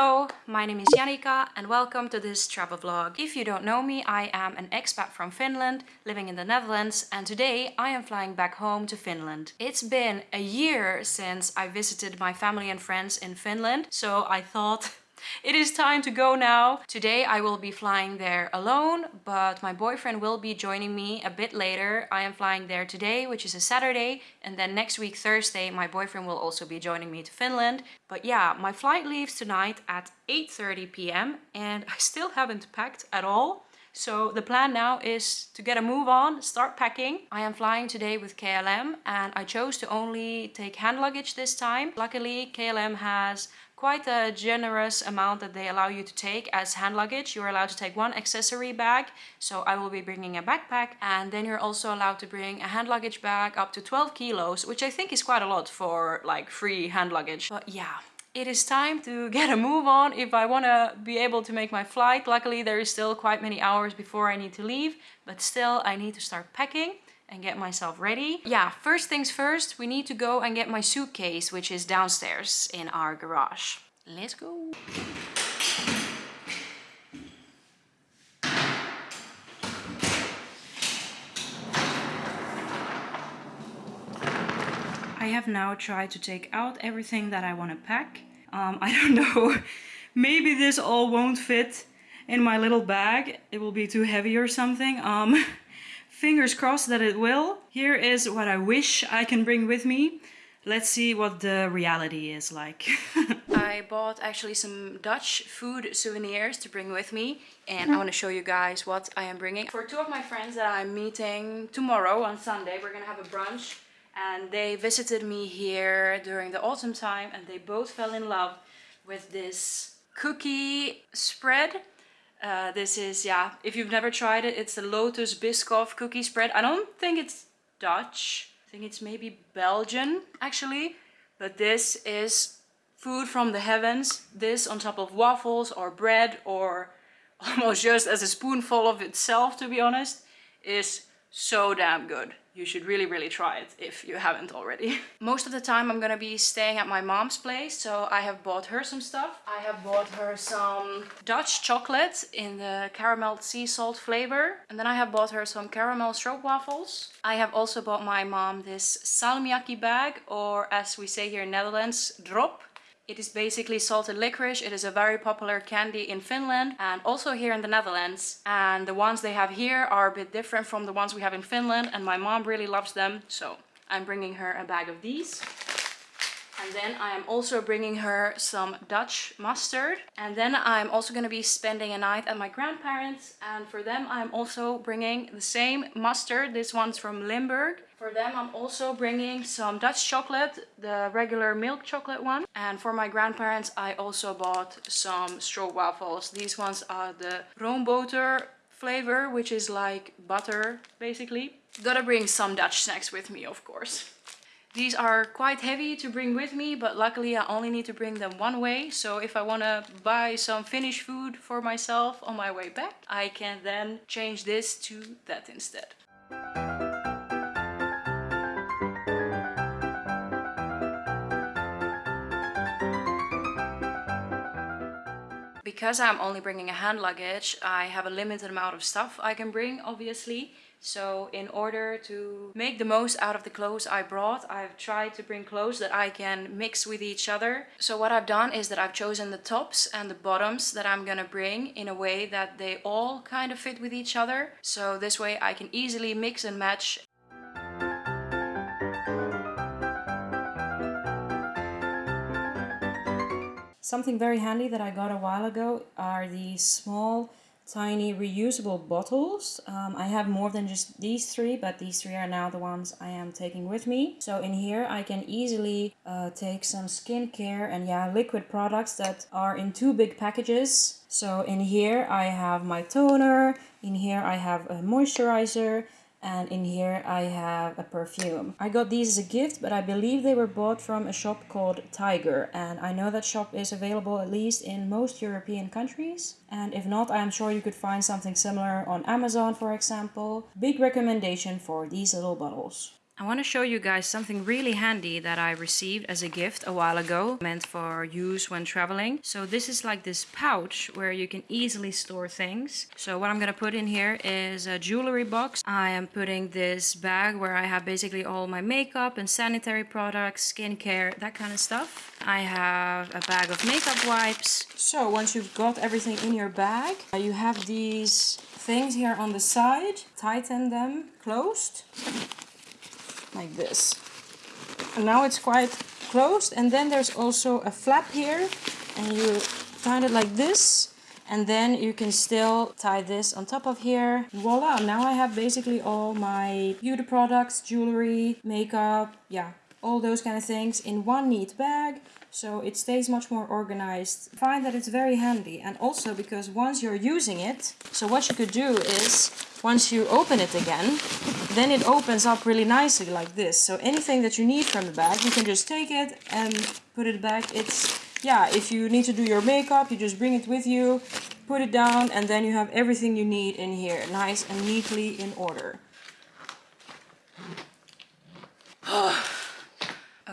Hello, my name is Janika and welcome to this travel vlog. If you don't know me, I am an expat from Finland, living in the Netherlands and today I am flying back home to Finland. It's been a year since I visited my family and friends in Finland, so I thought it is time to go now. Today I will be flying there alone, but my boyfriend will be joining me a bit later. I am flying there today, which is a Saturday, and then next week Thursday my boyfriend will also be joining me to Finland. But yeah, my flight leaves tonight at 8.30 p.m. and I still haven't packed at all. So the plan now is to get a move on, start packing. I am flying today with KLM and I chose to only take hand luggage this time. Luckily KLM has quite a generous amount that they allow you to take as hand luggage. You're allowed to take one accessory bag, so I will be bringing a backpack and then you're also allowed to bring a hand luggage bag up to 12 kilos, which I think is quite a lot for like free hand luggage. But yeah, it is time to get a move on if I want to be able to make my flight. Luckily, there is still quite many hours before I need to leave, but still I need to start packing and get myself ready. Yeah, first things first, we need to go and get my suitcase, which is downstairs in our garage. Let's go. I have now tried to take out everything that I want to pack. Um, I don't know, maybe this all won't fit in my little bag. It will be too heavy or something. Um, Fingers crossed that it will. Here is what I wish I can bring with me. Let's see what the reality is like. I bought actually some Dutch food souvenirs to bring with me and I mm-hmm. want to show you guys what I am bringing. For two of my friends that I'm meeting tomorrow on Sunday, we're gonna have a brunch and they visited me here during the autumn time and they both fell in love with this cookie spread uh, this is, yeah, if you've never tried it, it's the Lotus Biscoff cookie spread. I don't think it's Dutch. I think it's maybe Belgian, actually. But this is food from the heavens. This on top of waffles or bread or almost just as a spoonful of itself, to be honest, is so damn good you should really really try it if you haven't already. Most of the time i'm gonna be staying at my mom's place so i have bought her some stuff. I have bought her some dutch chocolate in the caramel sea salt flavor and then i have bought her some caramel stroopwafels i have also bought my mom this salmiakki bag or as we say here in netherlands drop it is basically salted licorice. It is a very popular candy in Finland and also here in the Netherlands. And the ones they have here are a bit different from the ones we have in Finland and my mom really loves them. So I'm bringing her a bag of these. And then I am also bringing her some Dutch mustard. And then I'm also going to be spending a night at my grandparents. And for them, I'm also bringing the same mustard. This one's from Limburg. For them, I'm also bringing some Dutch chocolate, the regular milk chocolate one. And for my grandparents, I also bought some stroopwafels. These ones are the roomboter flavor, which is like butter, basically. Gotta bring some Dutch snacks with me, of course. These are quite heavy to bring with me, but luckily I only need to bring them one way. So if I want to buy some Finnish food for myself on my way back, I can then change this to that instead. Because I'm only bringing a hand luggage, I have a limited amount of stuff I can bring, obviously. So in order to make the most out of the clothes I brought, I've tried to bring clothes that I can mix with each other. So what I've done is that I've chosen the tops and the bottoms that I'm gonna bring in a way that they all kind of fit with each other. So this way I can easily mix and match Something very handy that I got a while ago are these small tiny reusable bottles. Um, I have more than just these three, but these three are now the ones I am taking with me. So in here I can easily uh, take some skincare and yeah, liquid products that are in too big packages. So in here I have my toner, in here I have a moisturizer, and in here I have a perfume. I got these as a gift but I believe they were bought from a shop called Tiger and I know that shop is available at least in most European countries and if not I am sure you could find something similar on Amazon for example. Big recommendation for these little bottles. I want to show you guys something really handy that I received as a gift a while ago, meant for use when traveling. So this is like this pouch where you can easily store things. So what I'm going to put in here is a jewelry box. I am putting this bag where I have basically all my makeup and sanitary products, skincare, that kind of stuff. I have a bag of makeup wipes. So once you've got everything in your bag, uh, you have these things here on the side. Tighten them closed like this. And now it's quite closed and then there's also a flap here and you tie it like this and then you can still tie this on top of here. Voila, now I have basically all my beauty products, jewelry, makeup, yeah, all those kind of things in one neat bag so it stays much more organized. I find that it's very handy and also because once you're using it, so what you could do is once you open it again, then it opens up really nicely like this. So anything that you need from the bag, you can just take it and put it back. It's, yeah, if you need to do your makeup, you just bring it with you, put it down, and then you have everything you need in here, nice and neatly in order.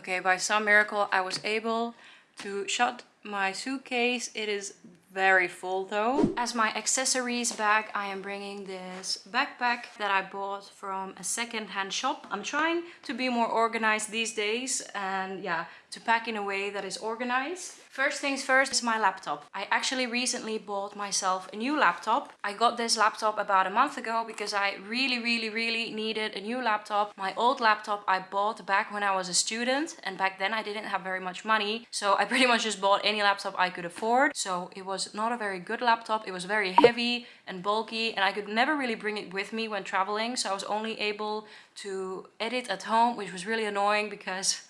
okay, by some miracle I was able to shut my suitcase. It is very full though. As my accessories bag, I am bringing this backpack that I bought from a second-hand shop. I'm trying to be more organized these days and yeah, to pack in a way that is organized. First things first is my laptop. I actually recently bought myself a new laptop. I got this laptop about a month ago because I really, really, really needed a new laptop. My old laptop I bought back when I was a student and back then I didn't have very much money. So I pretty much just bought any laptop I could afford. So it was not a very good laptop. It was very heavy and bulky and I could never really bring it with me when traveling. So I was only able to edit at home, which was really annoying because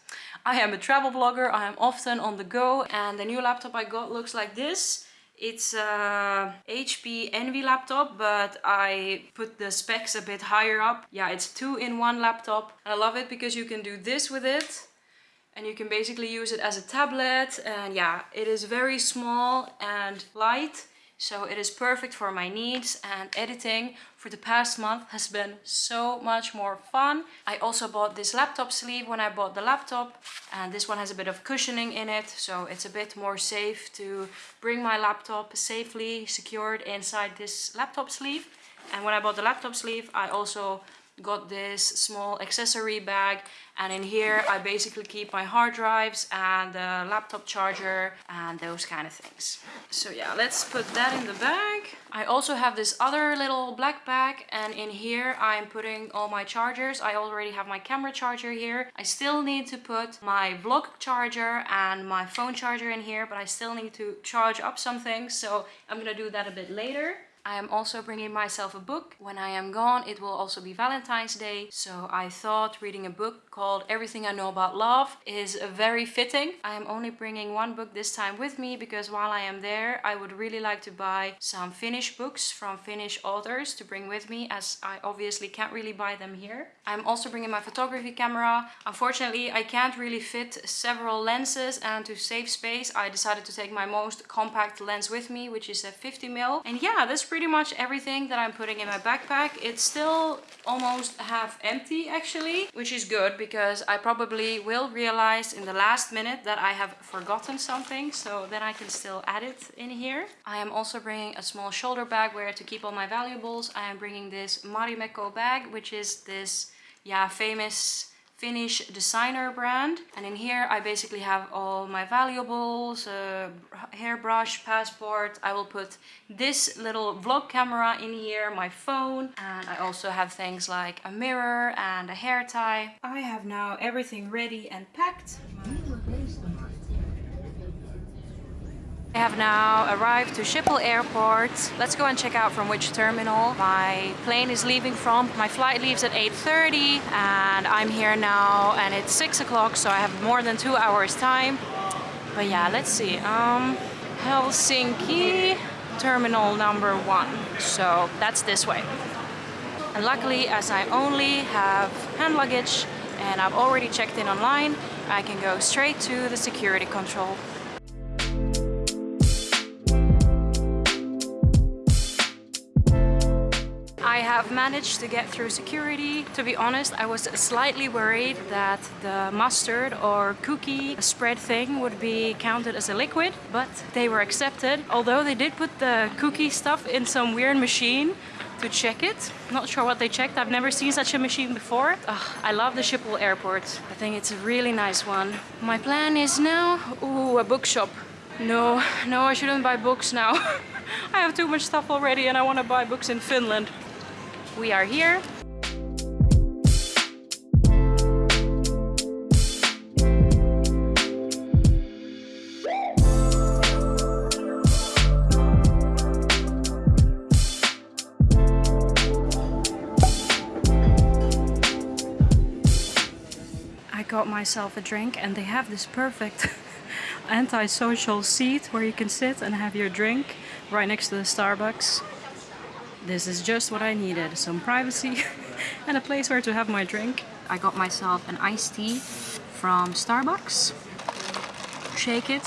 I am a travel blogger, I am often on the go and the new laptop I got looks like this. It's a HP Envy laptop, but I put the specs a bit higher up. Yeah, it's two-in-one laptop. And I love it because you can do this with it. And you can basically use it as a tablet. And yeah, it is very small and light. So it is perfect for my needs and editing for the past month has been so much more fun. I also bought this laptop sleeve when I bought the laptop and this one has a bit of cushioning in it so it's a bit more safe to bring my laptop safely secured inside this laptop sleeve. And when I bought the laptop sleeve I also got this small accessory bag and in here I basically keep my hard drives and the laptop charger and those kind of things. So yeah, let's put that in the bag. I also have this other little black bag and in here I'm putting all my chargers. I already have my camera charger here. I still need to put my vlog charger and my phone charger in here but I still need to charge up something so I'm gonna do that a bit later. I am also bringing myself a book. When I am gone, it will also be Valentine's Day. So I thought reading a book called Everything I Know About Love is very fitting. I am only bringing one book this time with me because while I am there, I would really like to buy some Finnish books from Finnish authors to bring with me as I obviously can't really buy them here. I'm also bringing my photography camera. Unfortunately, I can't really fit several lenses and to save space, I decided to take my most compact lens with me, which is a 50mm. And yeah, this pretty much everything that I'm putting in my backpack. It's still almost half empty actually, which is good because I probably will realize in the last minute that I have forgotten something. So then I can still add it in here. I am also bringing a small shoulder bag where to keep all my valuables. I am bringing this Marimekko bag, which is this yeah, famous Finnish designer brand. And in here I basically have all my valuables, uh, hairbrush, passport. I will put this little vlog camera in here, my phone. And I also have things like a mirror and a hair tie. I have now everything ready and packed. I have now arrived to Schiphol Airport. Let's go and check out from which terminal my plane is leaving from. My flight leaves at 8.30 and I'm here now and it's 6 o'clock so I have more than two hours time. But yeah, let's see. Um, Helsinki terminal number one. So that's this way. And luckily, as I only have hand luggage and I've already checked in online, I can go straight to the security control. Have managed to get through security. To be honest, I was slightly worried that the mustard or cookie spread thing would be counted as a liquid, but they were accepted. Although they did put the cookie stuff in some weird machine to check it. Not sure what they checked. I've never seen such a machine before. I love the Schiphol airport. I think it's a really nice one. My plan is now, ooh, a bookshop. No, no, I shouldn't buy books now. I have too much stuff already and I want to buy books in Finland. We are here. I got myself a drink and they have this perfect anti-social seat where you can sit and have your drink right next to the Starbucks. This is just what I needed, some privacy and a place where to have my drink. I got myself an iced tea from Starbucks. Shake it.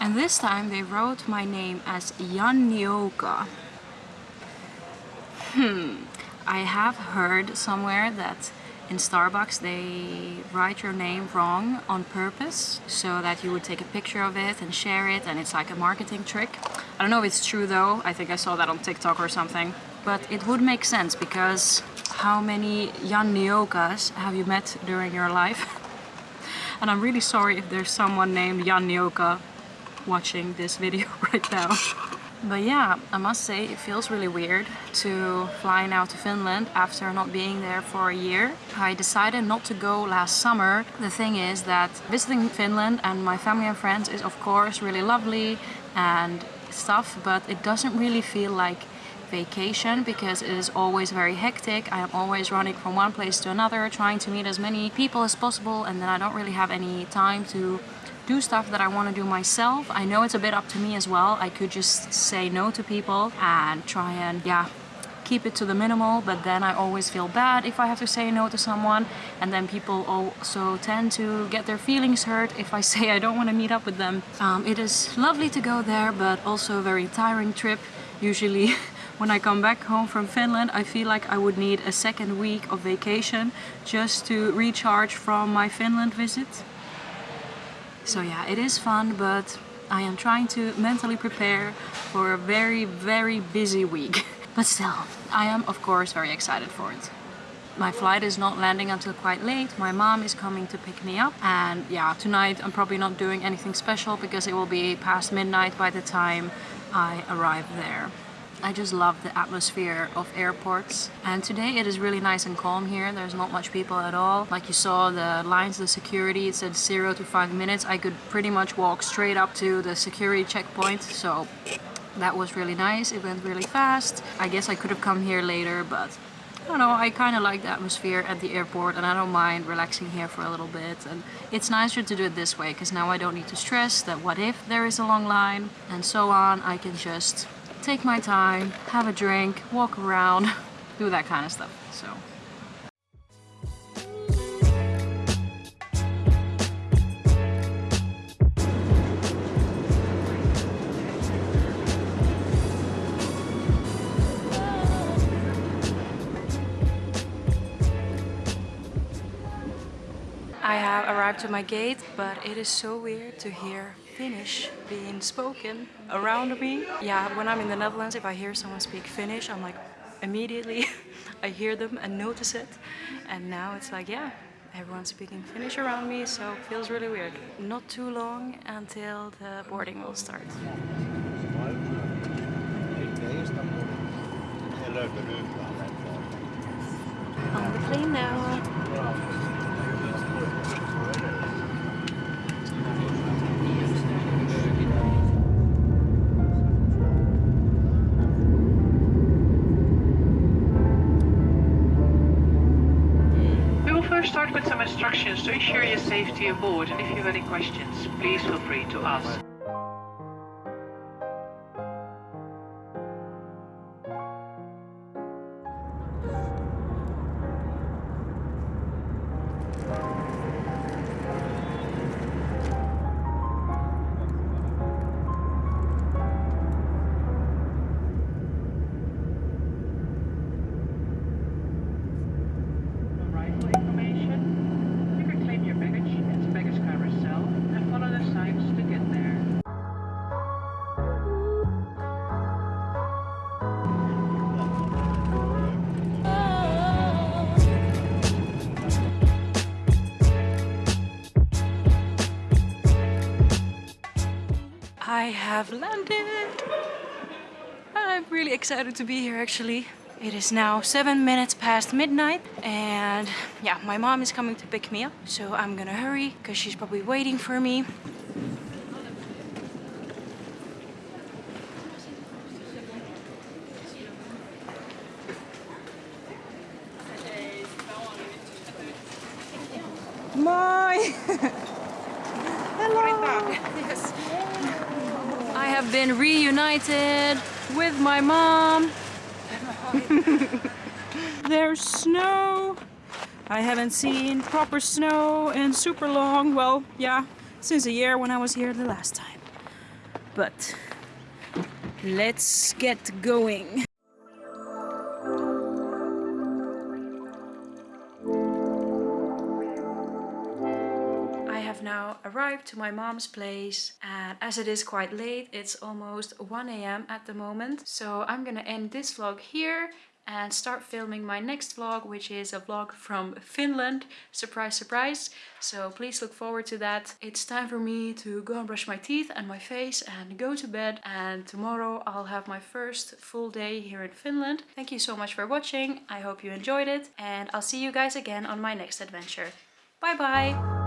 And this time they wrote my name as Jannioka. Hmm, I have heard somewhere that in Starbucks they write your name wrong on purpose so that you would take a picture of it and share it and it's like a marketing trick. I don't know if it's true though, I think I saw that on TikTok or something. But it would make sense because how many Janniokas have you met during your life? and I'm really sorry if there's someone named Jannioka watching this video right now. But yeah, I must say it feels really weird to fly now to Finland after not being there for a year. I decided not to go last summer. The thing is that visiting Finland and my family and friends is of course really lovely and stuff, but it doesn't really feel like vacation because it is always very hectic. I am always running from one place to another, trying to meet as many people as possible and then I don't really have any time to do stuff that I want to do myself. I know it's a bit up to me as well. I could just say no to people and try and, yeah, keep it to the minimal, but then I always feel bad if I have to say no to someone. And then people also tend to get their feelings hurt if I say I don't want to meet up with them. Um, it is lovely to go there, but also a very tiring trip. Usually when I come back home from Finland, I feel like I would need a second week of vacation just to recharge from my Finland visit. So yeah, it is fun, but I am trying to mentally prepare for a very, very busy week. but still, I am of course very excited for it. My flight is not landing until quite late. My mom is coming to pick me up. And yeah, tonight I'm probably not doing anything special because it will be past midnight by the time I arrive there. I just love the atmosphere of airports. And today it is really nice and calm here. There's not much people at all. Like you saw the lines the security it said zero to five minutes. I could pretty much walk straight up to the security checkpoint. So that was really nice. It went really fast. I guess I could have come here later but I don't know, I kind of like the atmosphere at the airport and I don't mind relaxing here for a little bit. And it's nicer to do it this way because now I don't need to stress that what if there is a long line and so on. I can just take my time, have a drink, walk around, do that kind of stuff. So. I have arrived to my gate, but it is so weird to hear Finnish being spoken around me. Yeah, when I'm in the Netherlands, if I hear someone speak Finnish, I'm like, immediately I hear them and notice it. And now it's like, yeah, everyone's speaking Finnish around me, so it feels really weird. Not too long until the boarding will start. On the plane now. With some instructions to ensure your safety aboard and if you have any questions, please feel free to ask. Have landed. I'm really excited to be here actually. It is now seven minutes past midnight and yeah, my mom is coming to pick me up. So I'm gonna hurry because she's probably waiting for me. My Hello. Yes. Have been reunited with my mom. There's snow. I haven't seen proper snow in super long. Well, yeah, since a year when I was here the last time. But let's get going. Arrived to my mom's place and as it is quite late, it's almost 1 a.m. at the moment. So I'm gonna end this vlog here and start filming my next vlog, which is a vlog from Finland. Surprise, surprise. So please look forward to that. It's time for me to go and brush my teeth and my face and go to bed. And tomorrow I'll have my first full day here in Finland. Thank you so much for watching. I hope you enjoyed it and I'll see you guys again on my next adventure. Bye bye!